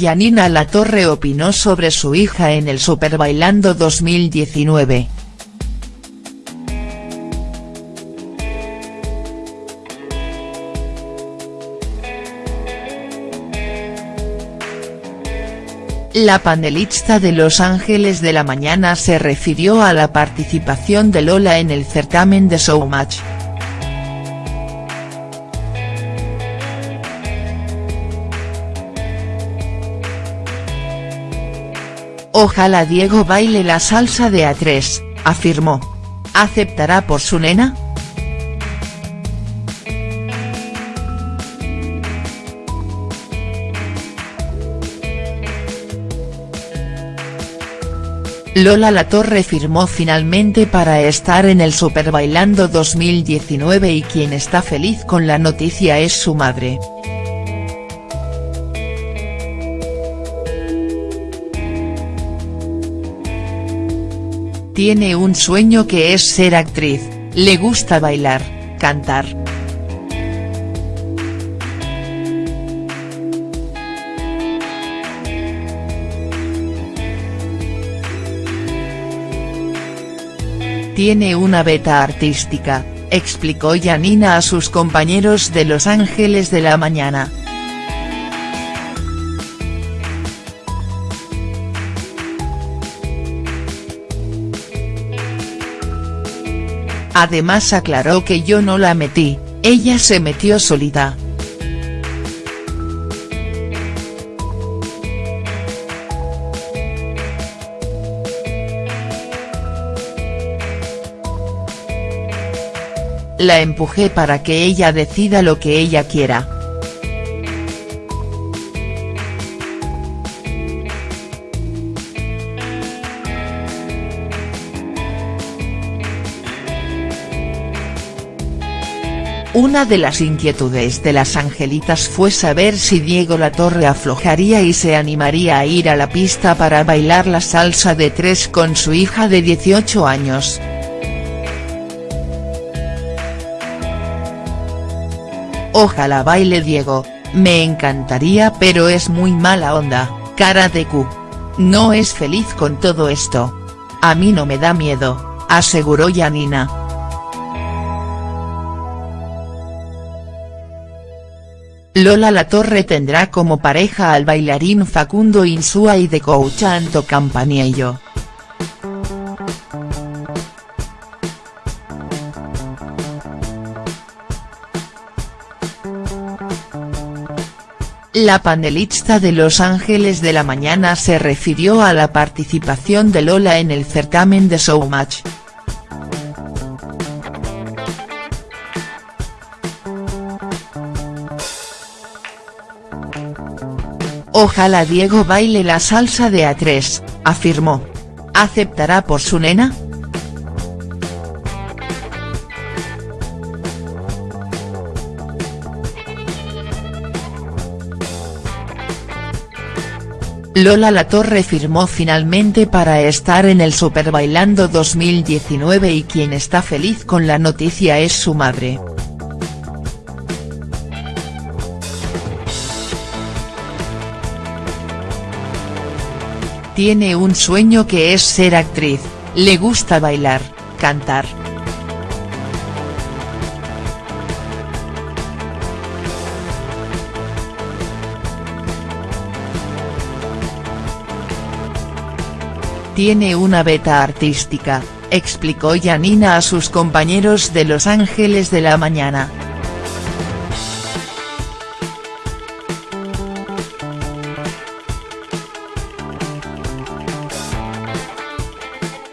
Yanina Latorre opinó sobre su hija en el Super Bailando 2019. La panelista de Los Ángeles de la Mañana se refirió a la participación de Lola en el certamen de Showmatch. Ojalá Diego baile la salsa de A3, afirmó. ¿Aceptará por su nena?. Lola Latorre firmó finalmente para estar en el Super Bailando 2019 y quien está feliz con la noticia es su madre. Tiene un sueño que es ser actriz, le gusta bailar, cantar. Tiene una beta artística, explicó Yanina a sus compañeros de Los Ángeles de la Mañana. Además aclaró que yo no la metí, ella se metió solita. La empujé para que ella decida lo que ella quiera. Una de las inquietudes de las angelitas fue saber si Diego Latorre aflojaría y se animaría a ir a la pista para bailar la salsa de tres con su hija de 18 años. Ojalá baile Diego, me encantaría pero es muy mala onda, cara de Q. No es feliz con todo esto. A mí no me da miedo, aseguró Yanina. Lola Latorre tendrá como pareja al bailarín Facundo Insúa y de coach Anto Campaniello. La panelista de Los Ángeles de la Mañana se refirió a la participación de Lola en el certamen de Showmatch. Ojalá Diego baile la salsa de A3, afirmó. ¿Aceptará por su nena?. Lola Latorre firmó finalmente para estar en el Super Bailando 2019 y quien está feliz con la noticia es su madre. Tiene un sueño que es ser actriz, le gusta bailar, cantar. Tiene una beta artística, explicó Yanina a sus compañeros de Los Ángeles de la Mañana.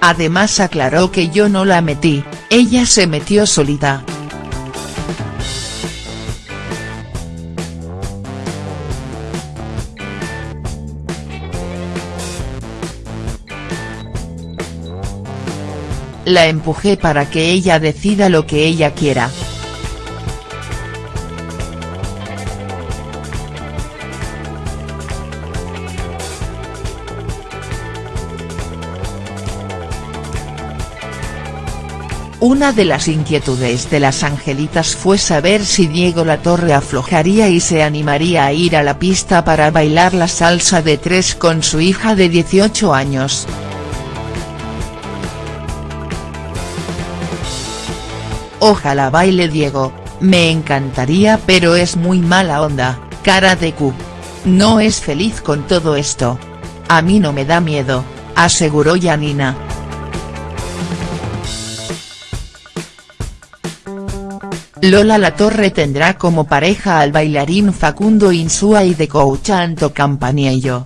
Además aclaró que yo no la metí, ella se metió solita. La empujé para que ella decida lo que ella quiera. Una de las inquietudes de las angelitas fue saber si Diego Latorre aflojaría y se animaría a ir a la pista para bailar la salsa de tres con su hija de 18 años. Ojalá baile Diego, me encantaría pero es muy mala onda, cara de Q. No es feliz con todo esto. A mí no me da miedo, aseguró Yanina. Lola Latorre tendrá como pareja al bailarín Facundo Insúa y de coach Anto Campaniello.